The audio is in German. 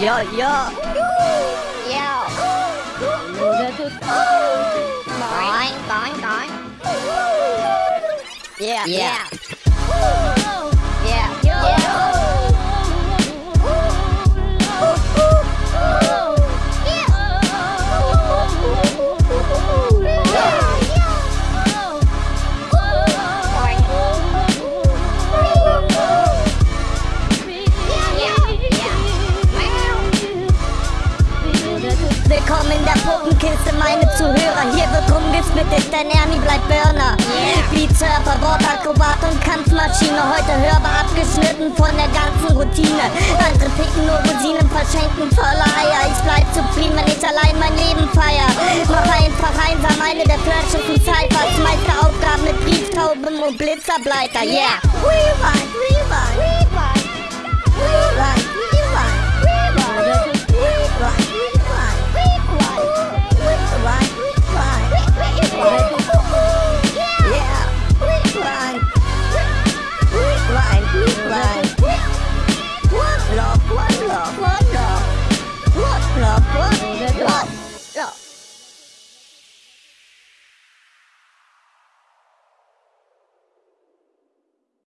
Yo, yo. Yeah. Boing, boing, boing. Yeah, Yeah. Yeah. Puppenkiste, meine Zuhörer. Hier wird rumgespittet, denn Ernie bleibt Burner. Yeah. Beatsurfer, Wortakrobat und Kampfmaschine. Heute hörbar abgeschnitten von der ganzen Routine. Andere picken nur Rosinen, verschenken voller Eier. Ich bleib zufrieden, wenn ich allein mein Leben feier. Mach einfach einsam eine der flirtschen Cyphers. Meiste Aufgaben mit Brieftauben und Blitzerbleiter. Yeah. Rewind, rewind.